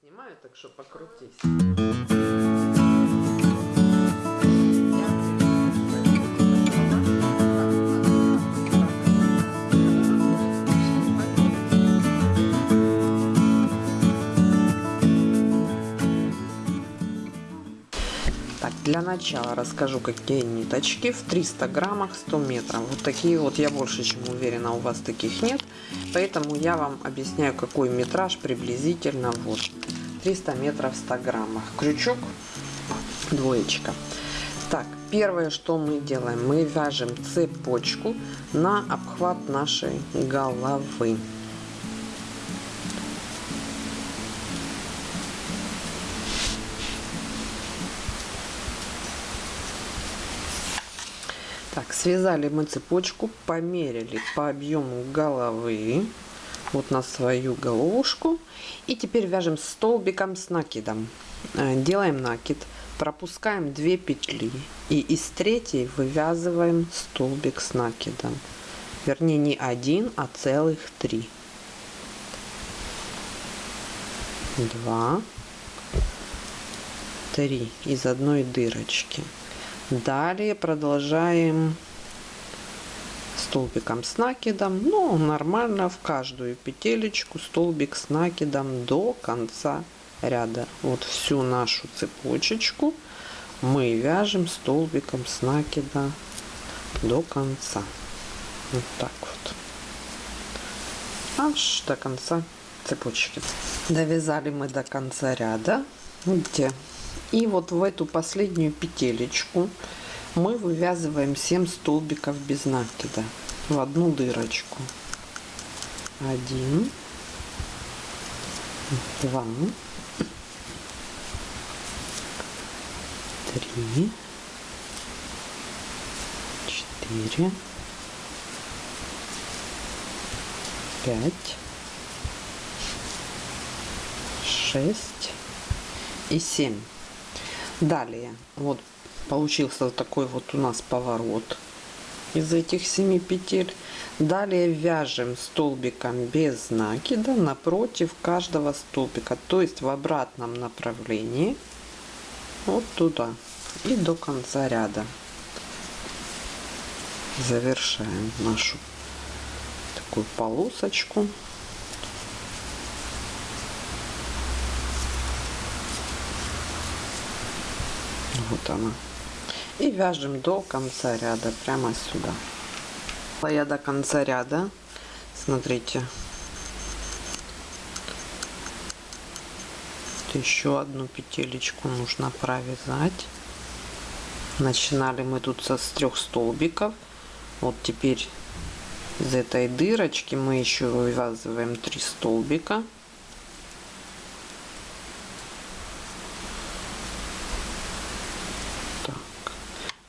снимаю, так что покрутись. Для начала расскажу, какие ниточки в 300 граммах 100 метров. Вот такие вот, я больше чем уверена, у вас таких нет. Поэтому я вам объясняю, какой метраж приблизительно вот 300 метров в 100 граммах. Крючок двоечка. Так, первое, что мы делаем, мы вяжем цепочку на обхват нашей головы. Так, связали мы цепочку, померили по объему головы, вот на свою головушку. И теперь вяжем столбиком с накидом. Э, делаем накид, пропускаем 2 петли и из третьей вывязываем столбик с накидом. Вернее, не один, а целых три. Два, три из одной дырочки. Далее продолжаем столбиком с накидом. Ну, нормально в каждую петелечку столбик с накидом до конца ряда. Вот всю нашу цепочечку мы вяжем столбиком с накида до конца. Вот так вот. Аж до конца цепочки. Довязали мы до конца ряда. Где и вот в эту последнюю петелечку мы вывязываем 7 столбиков без накида в одну дырочку. Один, два, три, четыре, пять, шесть и семь. Далее, вот получился такой вот у нас поворот из этих семи петель. Далее вяжем столбиком без накида напротив каждого столбика, то есть в обратном направлении, вот туда и до конца ряда. Завершаем нашу такую полосочку. Вот она. И вяжем до конца ряда, прямо сюда. Я до конца ряда, смотрите, еще одну петелечку нужно провязать. Начинали мы тут со с трех столбиков. Вот теперь из этой дырочки мы еще вывязываем три столбика.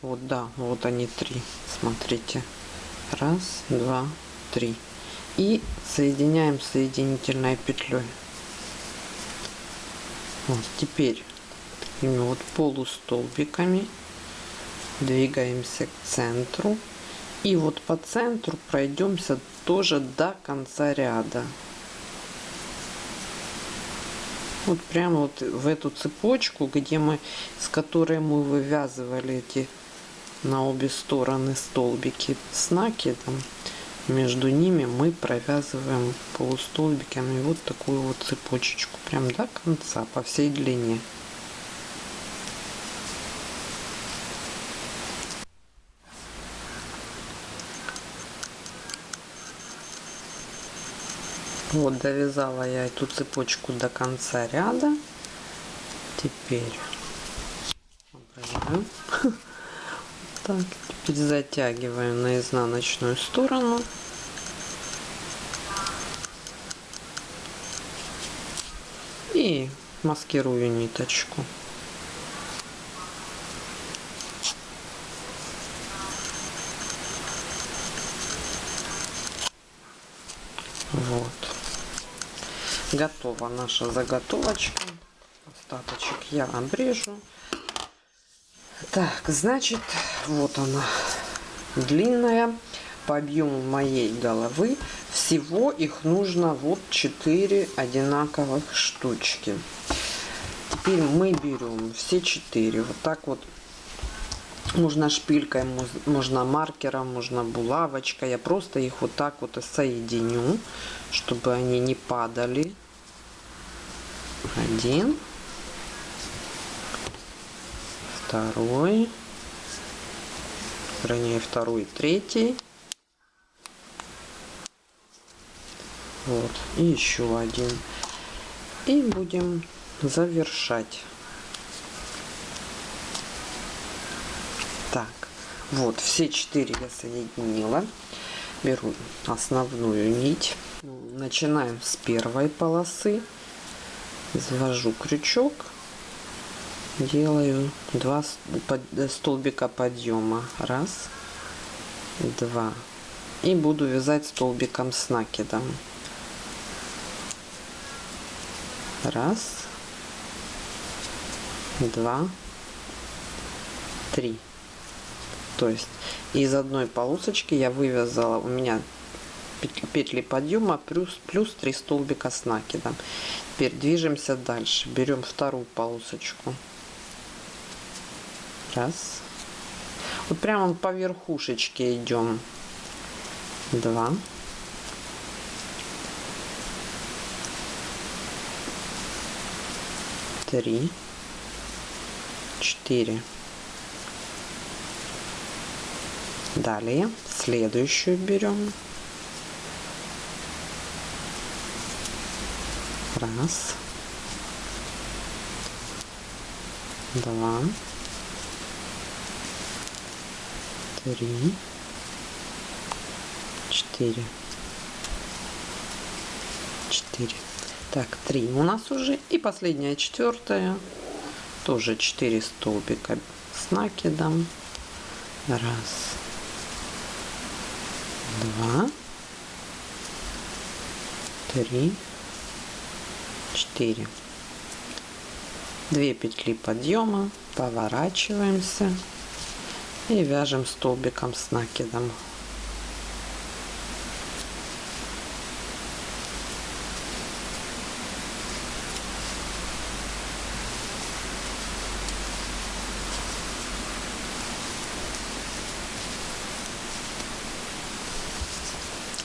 Вот, да, вот они три. Смотрите. Раз, два, три. И соединяем соединительной петлей. Вот теперь такими вот полустолбиками двигаемся к центру. И вот по центру пройдемся тоже до конца ряда. Вот прямо вот в эту цепочку, где мы, с которой мы вывязывали эти на обе стороны столбики. С накидом между ними мы провязываем полустолбиками вот такую вот цепочечку прям до конца по всей длине. Вот довязала я эту цепочку до конца ряда. Теперь так. Затягиваем на изнаночную сторону. И маскирую ниточку. Вот. Готова наша заготовочка. Остаточек я обрежу так, значит, вот она длинная. по объему моей головы. Всего их нужно вот 4 одинаковых штучки. Теперь мы берем все четыре. Вот так вот. Можно шпилькой можно маркером можно булавочкой. Я просто их вот так вот соединю чтобы они не падали. Один второй. Вернее второй третий. Вот и еще один. И будем завершать. Так вот все четыре я соединила. Беру основную нить. Начинаем с первой полосы. Завожу крючок делаю два столбика подъема. Раз два. И буду вязать столбиком с накидом. Раз два три. То есть из одной полосочки я вывязала у меня петли подъема плюс плюс 3 столбика с накидом. Теперь движемся дальше. Берем вторую полосочку раз. Вот прямо по верхушечке идем. Два. Три. Четыре. Далее. Следующую берем. Раз. Два три четыре четыре. Так три у нас уже. И последняя четвертая. Тоже 4 столбика с накидом. Раз два три четыре. Две петли подъема. Поворачиваемся и вяжем столбиком с накидом.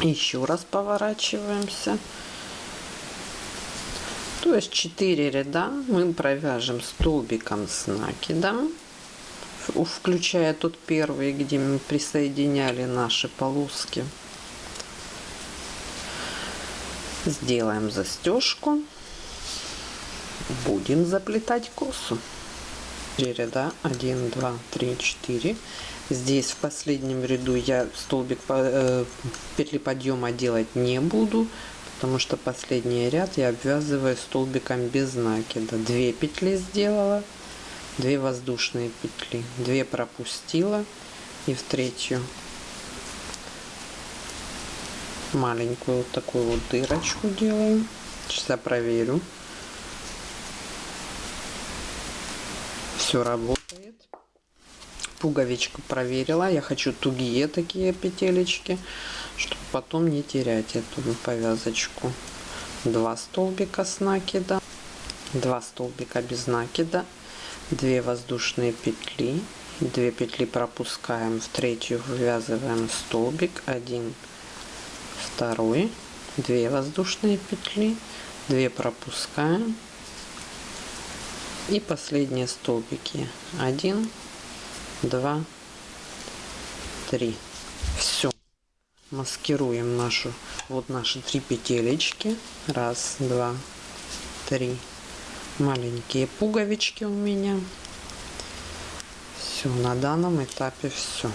Еще раз поворачиваемся. То есть 4 ряда мы провяжем столбиком с накидом включая тот первый где мы присоединяли наши полоски. Сделаем застежку. Будем заплетать косу. 4 ряда. 1 2 3 4 здесь в последнем ряду я столбик э, петли подъема делать не буду потому что последний ряд я обвязываю столбиком без накида. 2 петли сделала 2 воздушные петли. 2 пропустила. И в третью маленькую вот такую вот дырочку делаю сейчас проверю. Все работает. Пуговичку проверила. Я хочу тугие такие петелечки чтобы потом не терять эту повязочку. Два столбика с накида. Два столбика без накида 2 воздушные петли. 2 петли пропускаем. В третью вывязываем столбик. 1 второй. 2 воздушные петли. 2 пропускаем. И последние столбики. 1 2 3 все маскируем нашу вот наши три петелечки. Раз два три маленькие пуговички у меня. Все на данном этапе все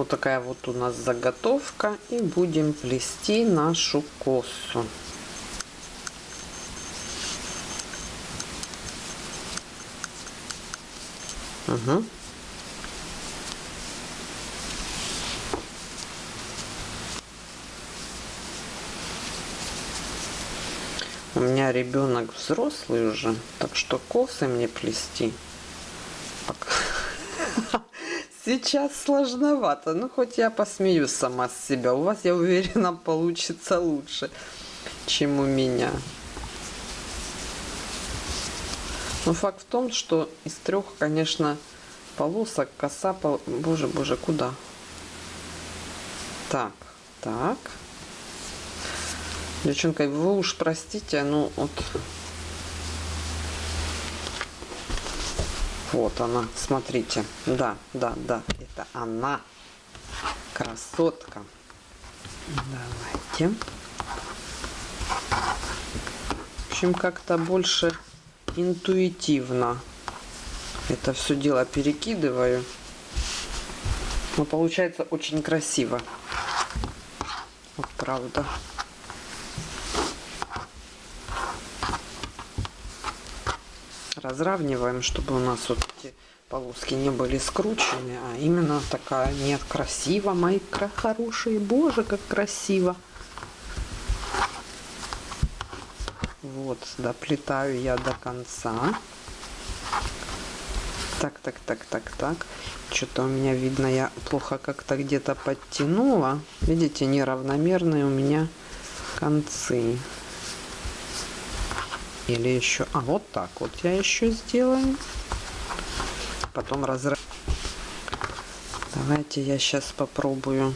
вот такая вот у нас заготовка и будем плести нашу косу. Угу. У меня ребенок взрослый уже, так что косы мне плести Сейчас сложновато. Ну, хоть я посмеюсь сама с себя. У вас, я уверена, получится лучше, чем у меня. Но факт в том, что из трех, конечно, полосок коса... Пол... Боже, боже, куда? Так, так. Девчонка, вы уж простите, ну вот Вот она, смотрите. Да, да, да, это она. Красотка. Давайте. В общем, как-то больше интуитивно это все дело перекидываю. Но получается очень красиво. Вот правда. Разравниваем, чтобы у нас вот эти полоски не были скручены, а именно такая, нет, красиво, мои хорошие, боже, как красиво. Вот, доплетаю я до конца. Так, так, так, так, так. Что-то у меня видно, я плохо как-то где-то подтянула. Видите, неравномерные у меня концы. Или еще... А, вот так вот я еще сделаю. Потом разрыв. Давайте я сейчас попробую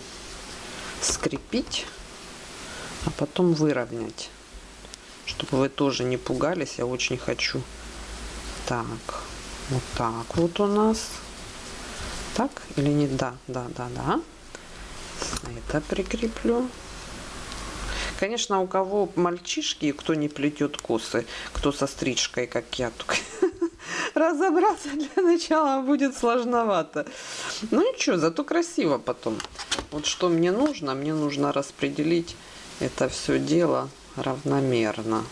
скрепить, а потом выровнять. Чтобы вы тоже не пугались, я очень хочу. Так, вот так вот у нас. Так или нет? Да, да, да, да. Это прикреплю. Конечно, у кого мальчишки, кто не плетет косы, кто со стрижкой, как я, разобраться для начала будет сложновато. Ну ничего, зато красиво потом. Вот что мне нужно, мне нужно распределить это все дело равномерно.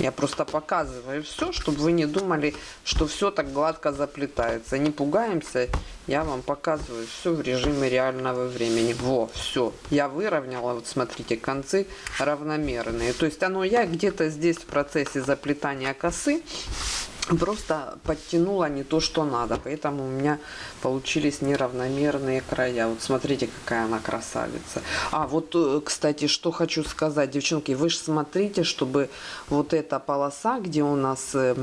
Я просто показываю все, чтобы вы не думали, что все так гладко заплетается. Не пугаемся, я вам показываю все в режиме реального времени. Во, все, я выровняла, вот смотрите, концы равномерные. То есть оно я где-то здесь в процессе заплетания косы просто подтянула не то, что надо. Поэтому у меня получились неравномерные края. Вот смотрите, какая она красавица. А вот, э, кстати, что хочу сказать, девчонки, вы же смотрите, чтобы вот эта полоса, где у нас э,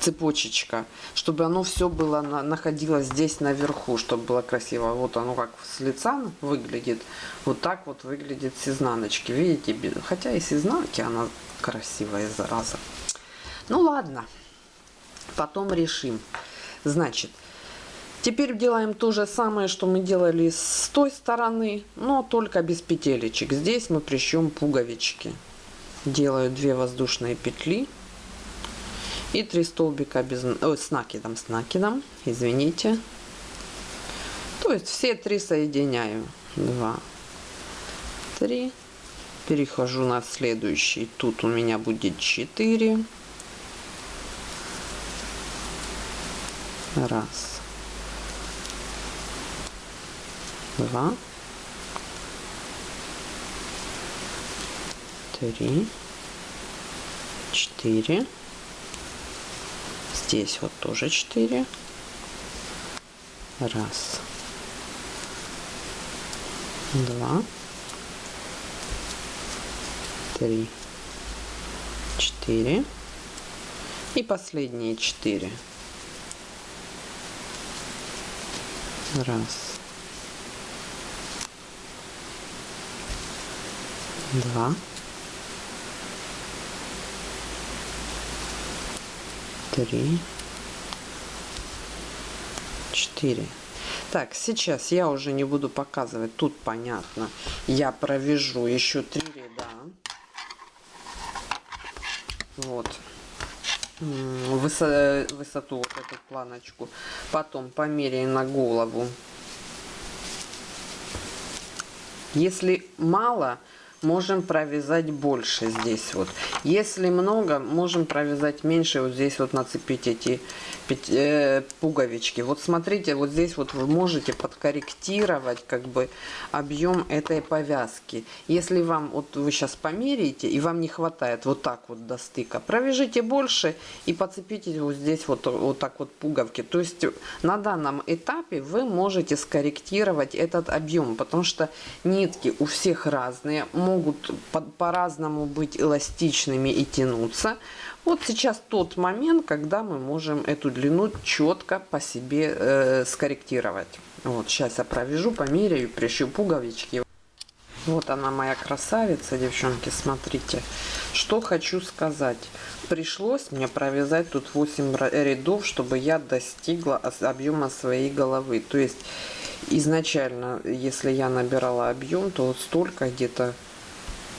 цепочечка, чтобы оно все было на, находилось здесь наверху, чтобы было красиво. Вот оно как с лица выглядит, вот так вот выглядит с изнаночки. Видите, хотя и с изнанки она красивая зараза. Ну ладно, потом решим. Значит, теперь делаем то же самое, что мы делали с той стороны, но только без петелечек. Здесь мы прищем пуговички. Делаю 2 воздушные петли и 3 столбика без, ой, с накидом, с накидом, извините. То есть все три соединяю. 2, 3, перехожу на следующий. Тут у меня будет 4 раз. Два. Три. Четыре. Здесь вот тоже 4 раз. Два три, четыре и последние четыре. Раз, два, три, четыре. Так, сейчас я уже не буду показывать, тут понятно. Я провяжу еще три вот. Высоту вот эту планочку. Потом померяем на голову. Если мало можем провязать больше здесь вот. Если много, можем провязать меньше. Вот здесь вот нацепить эти э, пуговички. Вот смотрите, вот здесь вот вы можете подкорректировать как бы объем этой повязки. Если вам, вот вы сейчас померяете, и вам не хватает вот так вот до стыка, провяжите больше и подцепите вот здесь вот, вот так вот пуговки. То есть на данном этапе вы можете скорректировать этот объем, потому что нитки у всех разные, могут по-разному по быть эластичными и тянуться. Вот сейчас тот момент, когда мы можем эту длину четко по себе э, скорректировать. Вот сейчас я провяжу, померяю, пришью пуговички. Вот она моя красавица, девчонки, смотрите. Что хочу сказать. Пришлось мне провязать тут 8 рядов, чтобы я достигла объема своей головы. То есть изначально, если я набирала объем, то вот столько где-то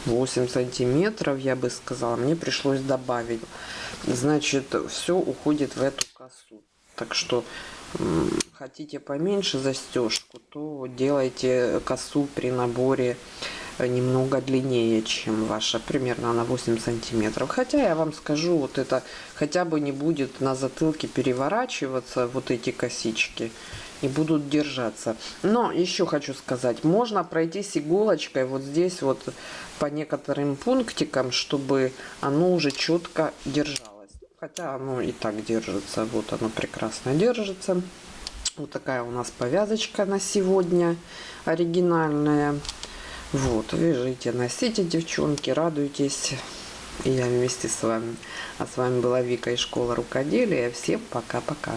8 сантиметров, я бы сказала, мне пришлось добавить. Значит, все уходит в эту косу. Так что хотите поменьше застежку, то делайте косу при наборе немного длиннее, чем ваша, примерно на 8 сантиметров. Хотя я вам скажу, вот это хотя бы не будет на затылке переворачиваться, вот эти косички, и будут держаться. Но еще хочу сказать, можно пройтись иголочкой вот здесь вот по некоторым пунктикам, чтобы оно уже четко держалось. Хотя оно и так держится, вот оно прекрасно держится. Вот такая у нас повязочка на сегодня оригинальная. Вот, вяжите, носите, девчонки, радуйтесь. Я вместе с вами. А с вами была Вика из школы рукоделия. Всем пока-пока.